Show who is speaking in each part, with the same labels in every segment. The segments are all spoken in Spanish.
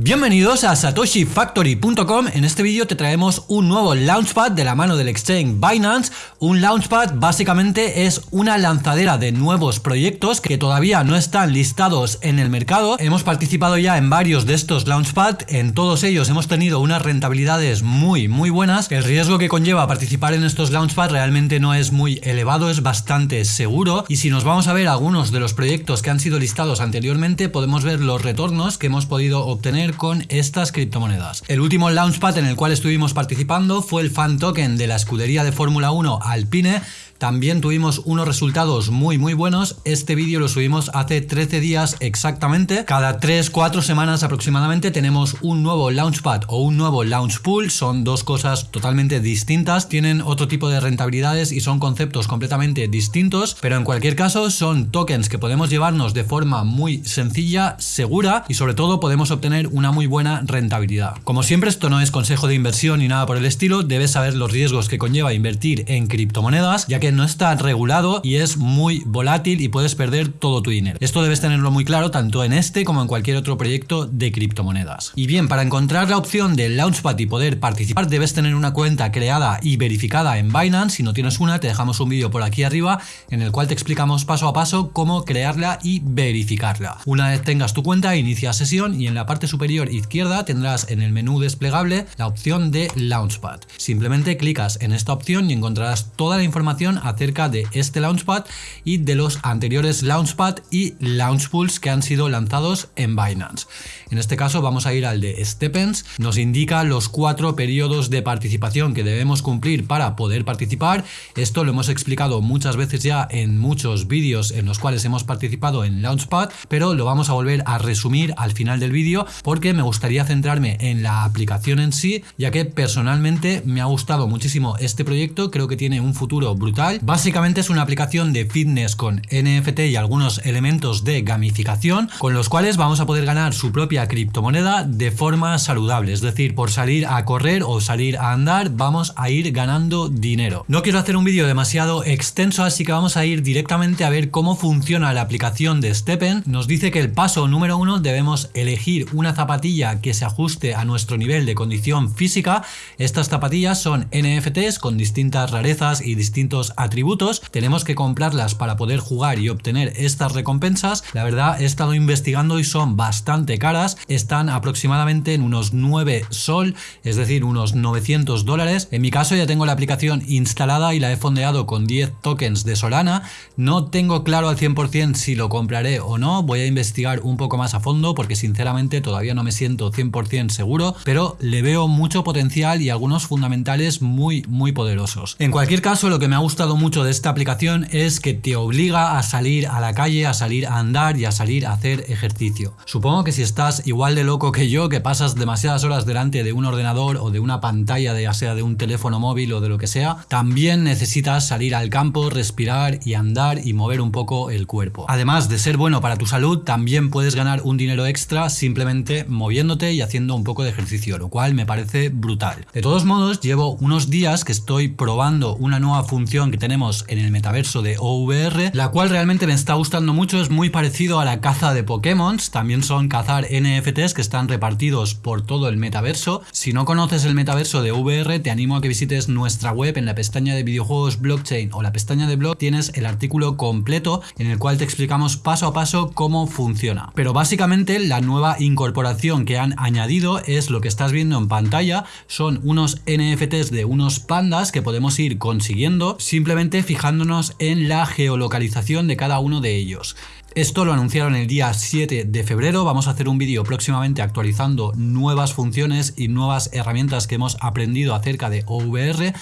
Speaker 1: Bienvenidos a satoshifactory.com, en este vídeo te traemos un nuevo Launchpad de la mano del exchange Binance. Un Launchpad básicamente es una lanzadera de nuevos proyectos que todavía no están listados en el mercado. Hemos participado ya en varios de estos Launchpad, en todos ellos hemos tenido unas rentabilidades muy muy buenas. El riesgo que conlleva participar en estos Launchpad realmente no es muy elevado, es bastante seguro y si nos vamos a ver algunos de los proyectos que han sido listados anteriormente podemos ver los retornos que hemos podido obtener con estas criptomonedas. El último launchpad en el cual estuvimos participando fue el fan token de la escudería de Fórmula 1 Alpine también tuvimos unos resultados muy muy buenos. Este vídeo lo subimos hace 13 días exactamente. Cada 3-4 semanas aproximadamente tenemos un nuevo Launchpad o un nuevo Launch Pool. Son dos cosas totalmente distintas. Tienen otro tipo de rentabilidades y son conceptos completamente distintos. Pero en cualquier caso son tokens que podemos llevarnos de forma muy sencilla, segura y sobre todo podemos obtener una muy buena rentabilidad. Como siempre esto no es consejo de inversión ni nada por el estilo. Debes saber los riesgos que conlleva invertir en criptomonedas ya que no está regulado y es muy volátil y puedes perder todo tu dinero. Esto debes tenerlo muy claro tanto en este como en cualquier otro proyecto de criptomonedas. Y bien, para encontrar la opción del Launchpad y poder participar debes tener una cuenta creada y verificada en Binance. Si no tienes una, te dejamos un vídeo por aquí arriba en el cual te explicamos paso a paso cómo crearla y verificarla. Una vez tengas tu cuenta, inicia sesión y en la parte superior izquierda tendrás en el menú desplegable la opción de Launchpad. Simplemente clicas en esta opción y encontrarás toda la información acerca de este Launchpad y de los anteriores Launchpad y Launchpools que han sido lanzados en Binance. En este caso vamos a ir al de Stepens, nos indica los cuatro periodos de participación que debemos cumplir para poder participar. Esto lo hemos explicado muchas veces ya en muchos vídeos en los cuales hemos participado en Launchpad, pero lo vamos a volver a resumir al final del vídeo porque me gustaría centrarme en la aplicación en sí, ya que personalmente me ha gustado muchísimo este proyecto, creo que tiene un futuro brutal Básicamente es una aplicación de fitness con NFT y algunos elementos de gamificación con los cuales vamos a poder ganar su propia criptomoneda de forma saludable. Es decir, por salir a correr o salir a andar vamos a ir ganando dinero. No quiero hacer un vídeo demasiado extenso así que vamos a ir directamente a ver cómo funciona la aplicación de Steppen. Nos dice que el paso número uno debemos elegir una zapatilla que se ajuste a nuestro nivel de condición física. Estas zapatillas son NFTs con distintas rarezas y distintos atributos, tenemos que comprarlas para poder jugar y obtener estas recompensas. La verdad he estado investigando y son bastante caras, están aproximadamente en unos 9 sol, es decir, unos 900 dólares. En mi caso ya tengo la aplicación instalada y la he fondeado con 10 tokens de Solana. No tengo claro al 100% si lo compraré o no, voy a investigar un poco más a fondo porque sinceramente todavía no me siento 100% seguro, pero le veo mucho potencial y algunos fundamentales muy muy poderosos. En cualquier caso lo que me ha gustado mucho de esta aplicación es que te obliga a salir a la calle, a salir a andar y a salir a hacer ejercicio. Supongo que si estás igual de loco que yo, que pasas demasiadas horas delante de un ordenador o de una pantalla, ya sea de un teléfono móvil o de lo que sea, también necesitas salir al campo, respirar y andar y mover un poco el cuerpo. Además de ser bueno para tu salud, también puedes ganar un dinero extra simplemente moviéndote y haciendo un poco de ejercicio, lo cual me parece brutal. De todos modos, llevo unos días que estoy probando una nueva función que tenemos en el metaverso de OVR, la cual realmente me está gustando mucho, es muy parecido a la caza de Pokémon, también son cazar NFTs que están repartidos por todo el metaverso. Si no conoces el metaverso de VR, te animo a que visites nuestra web en la pestaña de videojuegos blockchain o la pestaña de blog, tienes el artículo completo en el cual te explicamos paso a paso cómo funciona. Pero básicamente la nueva incorporación que han añadido es lo que estás viendo en pantalla, son unos NFTs de unos pandas que podemos ir consiguiendo simplemente fijándonos en la geolocalización de cada uno de ellos. Esto lo anunciaron el día 7 de febrero, vamos a hacer un vídeo próximamente actualizando nuevas funciones y nuevas herramientas que hemos aprendido acerca de OVR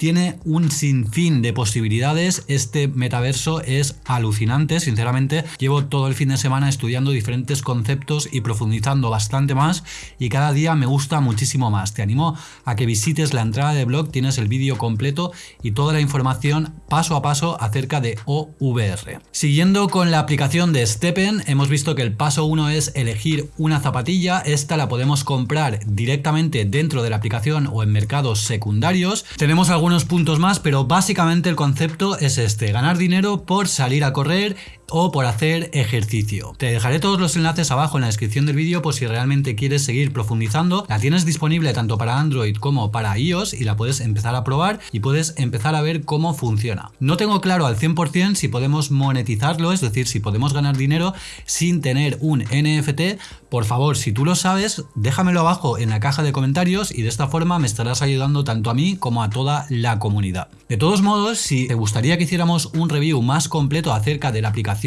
Speaker 1: tiene un sinfín de posibilidades. Este metaverso es alucinante, sinceramente. Llevo todo el fin de semana estudiando diferentes conceptos y profundizando bastante más y cada día me gusta muchísimo más. Te animo a que visites la entrada de blog, tienes el vídeo completo y toda la información paso a paso acerca de OVR. Siguiendo con la aplicación de Steppen, hemos visto que el paso 1 es elegir una zapatilla. Esta la podemos comprar directamente dentro de la aplicación o en mercados secundarios. Tenemos algunos puntos más, pero básicamente el concepto es este, ganar dinero por salir a correr o por hacer ejercicio. Te dejaré todos los enlaces abajo en la descripción del vídeo por si realmente quieres seguir profundizando. La tienes disponible tanto para Android como para iOS y la puedes empezar a probar y puedes empezar a ver cómo funciona. No tengo claro al 100% si podemos monetizarlo, es decir, si podemos ganar dinero sin tener un NFT. Por favor, si tú lo sabes, déjamelo abajo en la caja de comentarios y de esta forma me estarás ayudando tanto a mí como a toda la comunidad. De todos modos, si te gustaría que hiciéramos un review más completo acerca de la aplicación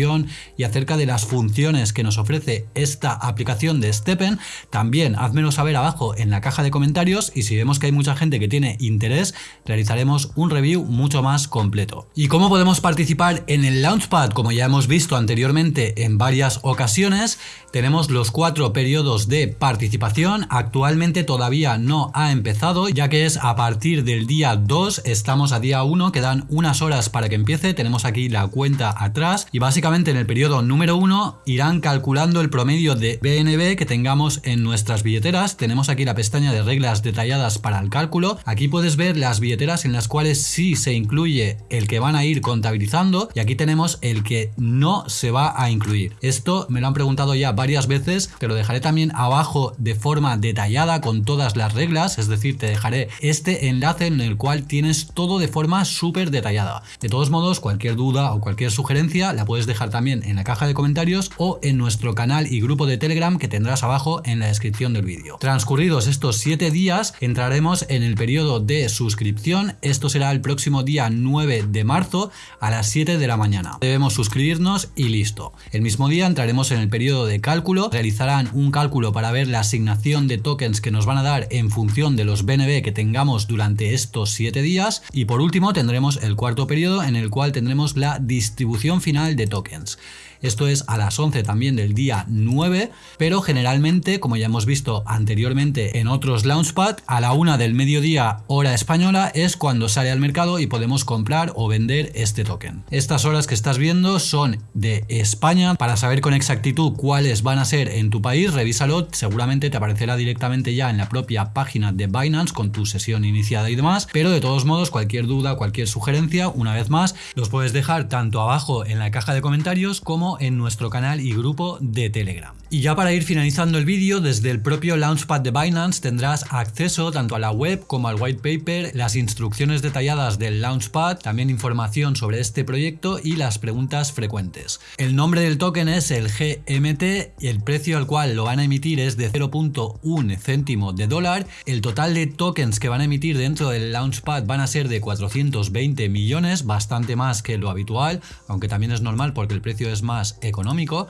Speaker 1: y acerca de las funciones que nos ofrece esta aplicación de Steppen, también házmelo saber abajo en la caja de comentarios y si vemos que hay mucha gente que tiene interés, realizaremos un review mucho más completo. ¿Y cómo podemos participar en el Launchpad? Como ya hemos visto anteriormente en varias ocasiones, tenemos los cuatro periodos de participación, actualmente todavía no ha empezado ya que es a partir del día 2, estamos a día 1, quedan unas horas para que empiece, tenemos aquí la cuenta atrás y básicamente en el periodo número 1 irán calculando el promedio de BNB que tengamos en nuestras billeteras, tenemos aquí la pestaña de reglas detalladas para el cálculo, aquí puedes ver las billeteras en las cuales sí se incluye el que van a ir contabilizando y aquí tenemos el que no se va a incluir. Esto me lo han preguntado ya varias veces, te lo dejaré también abajo de forma detallada con todas las reglas, es decir, te dejaré este enlace en el cual tienes todo de forma súper detallada. De todos modos, cualquier duda o cualquier sugerencia la puedes dejar también en la caja de comentarios o en nuestro canal y grupo de Telegram que tendrás abajo en la descripción del vídeo. Transcurridos estos 7 días, entraremos en el periodo de suscripción. Esto será el próximo día 9 de marzo a las 7 de la mañana. Debemos suscribirnos y listo. El mismo día entraremos en el periodo de cálculo, realizarán un cálculo para ver la asignación de tokens que nos van a dar en función de los BNB que tengamos durante estos 7 días y por último tendremos el cuarto periodo en el cual tendremos la distribución final de tokens. Esto es a las 11 también del día 9, pero generalmente, como ya hemos visto anteriormente en otros Launchpad, a la 1 del mediodía hora española es cuando sale al mercado y podemos comprar o vender este token. Estas horas que estás viendo son de España. Para saber con exactitud cuáles van a ser en tu país, revísalo, seguramente te aparecerá directamente ya en la propia página de Binance con tu sesión iniciada y demás, pero de todos modos cualquier duda, cualquier sugerencia, una vez más, los puedes dejar tanto abajo en la caja de comentarios como en nuestro canal y grupo de Telegram. Y ya para ir finalizando el vídeo, desde el propio Launchpad de Binance tendrás acceso tanto a la web como al white paper, las instrucciones detalladas del Launchpad, también información sobre este proyecto y las preguntas frecuentes. El nombre del token es el GMT el precio al cual lo van a emitir es de 0.1 céntimo de dólar. El total de tokens que van a emitir dentro del Launchpad van a ser de 420 millones, bastante más que lo habitual, aunque también es normal porque el precio es más económico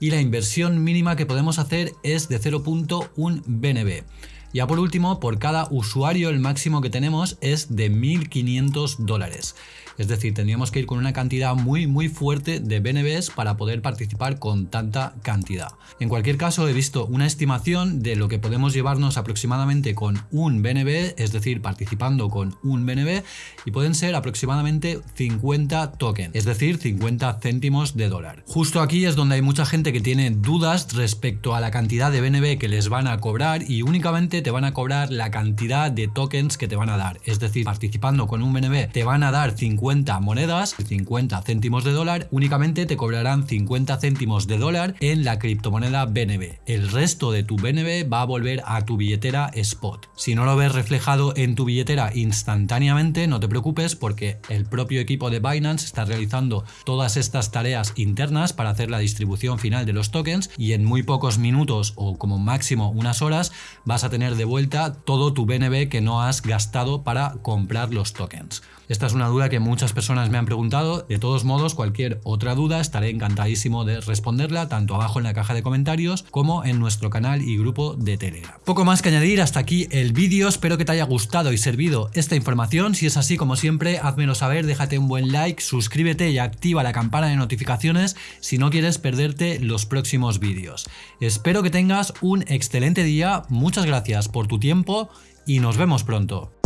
Speaker 1: y la inversión mínima que podemos hacer es de 0.1 BNB. Ya por último, por cada usuario el máximo que tenemos es de 1.500 dólares. Es decir, tendríamos que ir con una cantidad muy muy fuerte de BNBs para poder participar con tanta cantidad. En cualquier caso, he visto una estimación de lo que podemos llevarnos aproximadamente con un BNB, es decir, participando con un BNB, y pueden ser aproximadamente 50 tokens, es decir, 50 céntimos de dólar. Justo aquí es donde hay mucha gente que tiene dudas respecto a la cantidad de BNB que les van a cobrar y únicamente te van a cobrar la cantidad de tokens que te van a dar. Es decir, participando con un BNB te van a dar 50 50 monedas, 50 céntimos de dólar, únicamente te cobrarán 50 céntimos de dólar en la criptomoneda BNB. El resto de tu BNB va a volver a tu billetera spot. Si no lo ves reflejado en tu billetera instantáneamente, no te preocupes porque el propio equipo de Binance está realizando todas estas tareas internas para hacer la distribución final de los tokens y en muy pocos minutos o como máximo unas horas vas a tener de vuelta todo tu BNB que no has gastado para comprar los tokens. Esta es una duda que muchas personas me han preguntado. De todos modos, cualquier otra duda estaré encantadísimo de responderla tanto abajo en la caja de comentarios como en nuestro canal y grupo de Telegram. Poco más que añadir, hasta aquí el vídeo. Espero que te haya gustado y servido esta información. Si es así, como siempre, házmelo saber, déjate un buen like, suscríbete y activa la campana de notificaciones si no quieres perderte los próximos vídeos. Espero que tengas un excelente día, muchas gracias por tu tiempo y nos vemos pronto.